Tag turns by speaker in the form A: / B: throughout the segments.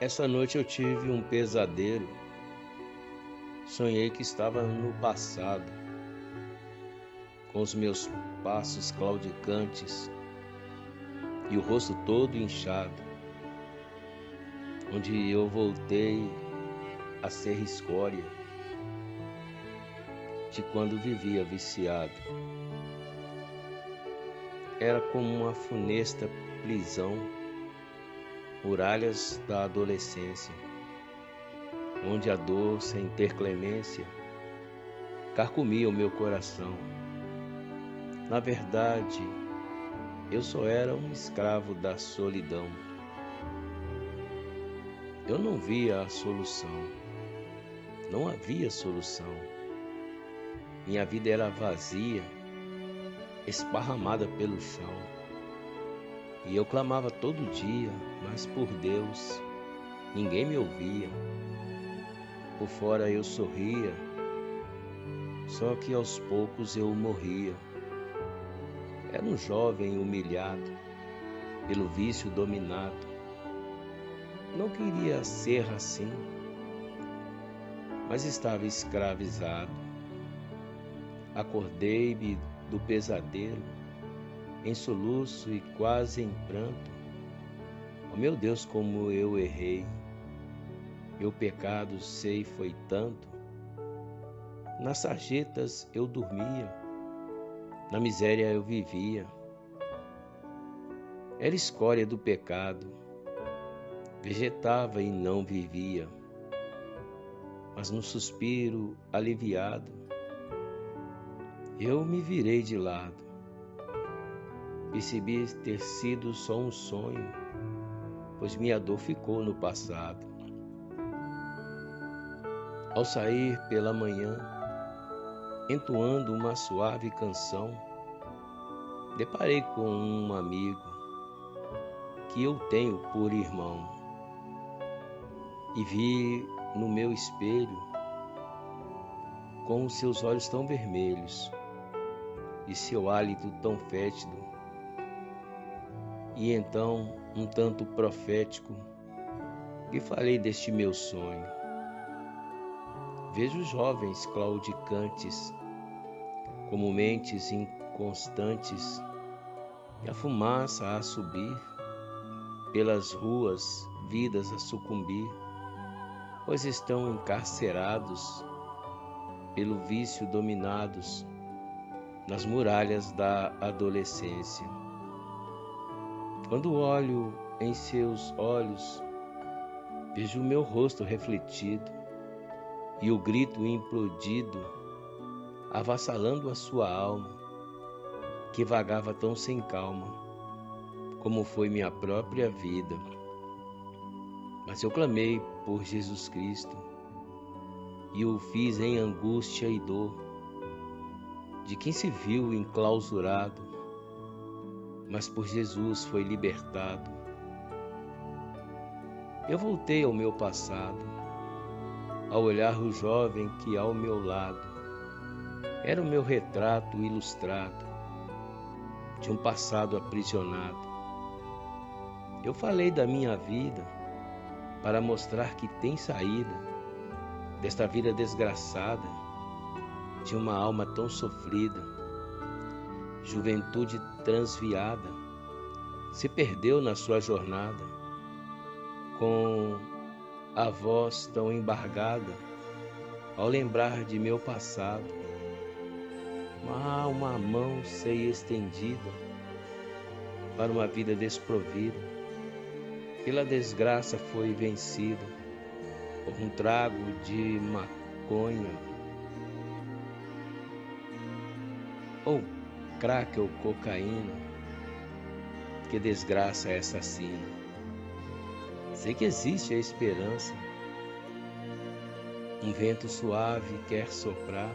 A: Essa noite eu tive um pesadelo. Sonhei que estava no passado, com os meus passos claudicantes e o rosto todo inchado, onde eu voltei a ser escória de quando vivia viciado. Era como uma funesta prisão muralhas da adolescência, onde a dor sem ter clemência carcomia o meu coração. Na verdade, eu só era um escravo da solidão. Eu não via a solução, não havia solução. Minha vida era vazia, esparramada pelo chão. E eu clamava todo dia, mas por Deus ninguém me ouvia. Por fora eu sorria, só que aos poucos eu morria. Era um jovem humilhado, pelo vício dominado. Não queria ser assim, mas estava escravizado. Acordei-me do pesadelo em soluço e quase em pranto. Oh meu Deus, como eu errei! Meu pecado sei foi tanto. Nas sarjetas eu dormia, na miséria eu vivia. Era escória do pecado, vegetava e não vivia. Mas no suspiro aliviado, eu me virei de lado Percebi ter sido só um sonho, pois minha dor ficou no passado. Ao sair pela manhã, entoando uma suave canção, deparei com um amigo que eu tenho por irmão e vi no meu espelho com seus olhos tão vermelhos e seu hálito tão fétido e então, um tanto profético, lhe falei deste meu sonho. Vejo jovens claudicantes, como mentes inconstantes, e a fumaça a subir, pelas ruas, vidas a sucumbir, pois estão encarcerados, pelo vício dominados, nas muralhas da adolescência. Quando olho em seus olhos, vejo o meu rosto refletido e o grito implodido, avassalando a sua alma, que vagava tão sem calma, como foi minha própria vida. Mas eu clamei por Jesus Cristo e o fiz em angústia e dor, de quem se viu enclausurado mas por Jesus foi libertado. Eu voltei ao meu passado, ao olhar o jovem que ao meu lado era o meu retrato ilustrado de um passado aprisionado. Eu falei da minha vida para mostrar que tem saída desta vida desgraçada, de uma alma tão sofrida juventude transviada, se perdeu na sua jornada, com a voz tão embargada, ao lembrar de meu passado. Há uma mão sei estendida para uma vida desprovida, pela desgraça foi vencida por um trago de maconha. Ou crack ou cocaína. Que desgraça é essa assassina. Sei que existe a esperança. Um vento suave quer soprar,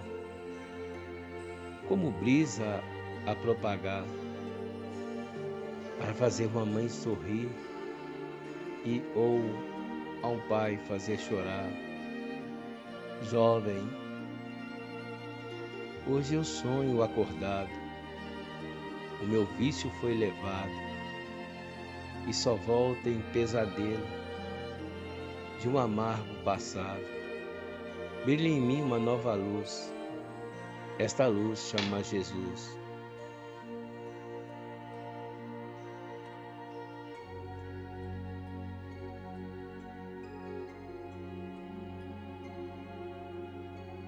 A: como brisa a propagar, para fazer uma mãe sorrir e ou a um pai fazer chorar. Jovem, hoje eu sonho acordado o meu vício foi levado e só volta em pesadelo de um amargo passado. Brilha em mim uma nova luz. Esta luz chama Jesus.